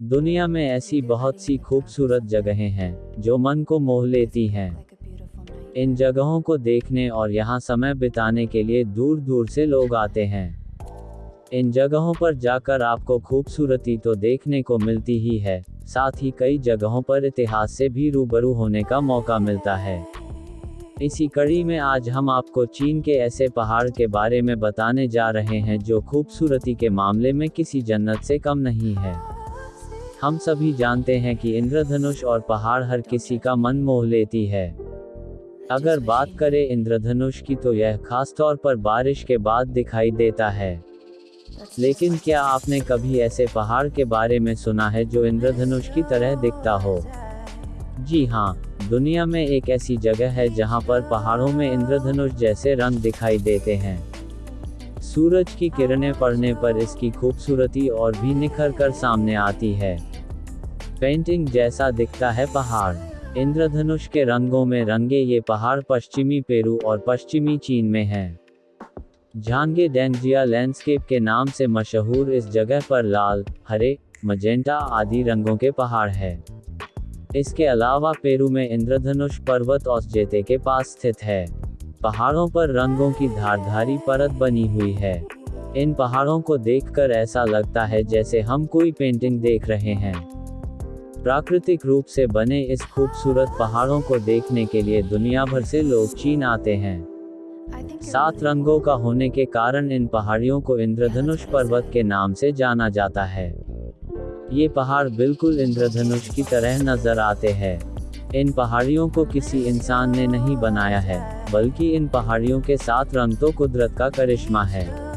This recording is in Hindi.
दुनिया में ऐसी बहुत सी खूबसूरत जगहें हैं, जो मन को मोह लेती हैं। इन जगहों को देखने और यहाँ समय बिताने के लिए दूर दूर से लोग आते हैं। इन जगहों पर जाकर आपको खूबसूरती तो देखने को मिलती ही है, साथ ही कई जगहों पर इतिहास से भी रूबरू होने का मौका मिलता है। इसी कड़ी में आज हम आपको चीन के ऐसे पहाड़ के बारे में बताने जा रहे हैं जो खूबसूरती के मामले में किसी जन्नत से कम नहीं है। हम सभी जानते हैं कि इंद्रधनुष और पहाड़ हर किसी का मन मोह लेती है। अगर बात करें इंद्रधनुष की तो यह खास तौर पर बारिश के बाद दिखाई देता है। लेकिन क्या आपने कभी ऐसे पहाड़ के बारे में सुना है जो इंद्रधनुष की तरह दिखता हो? जी हाँ दुनिया में एक ऐसी जगह है जहाँ पर पहाड़ों में इंद्रधनुष जैसे रंग दिखाई देते हैं। सूरज की किरणें पड़ने पर इसकी खूबसूरती और भी निखर कर सामने आती है। पेंटिंग जैसा दिखता है पहाड़। इंद्रधनुष के रंगों में रंगे ये पहाड़ पश्चिमी पेरू और पश्चिमी चीन में हैं। झांगे डेंजिया लैंडस्केप के नाम से मशहूर इस जगह पर लाल, हरे, मजेंटा आदि रंगों के पहाड़ है। इसके अलावा पेरू में इंद्रधनुष पर्वत औसजेते के पास स्थित है। पहाड़ों पर रंगों की धारधारी परत बनी हुई है। इन पहाड़ों को देखकर ऐसा लगता है जैसे हम कोई पेंटिंग देख रहे हैं। प्राकृतिक रूप से बने इस खूबसूरत पहाड़ों को देखने के लिए दुनिया भर से लोग चीन आते हैं। सात रंगों का होने के कारण इन पहाड़ियों को इंद्रधनुष पर्वत के नाम से जाना जाता है। ये पहाड़ बिल्कुल इंद्रधनुष की तरह नज़र आते हैं। इन पहाड़ियों को किसी इंसान ने नहीं बनाया है, बल्कि इन पहाड़ियों के साथ रंग तो कुदरत का करिश्मा है।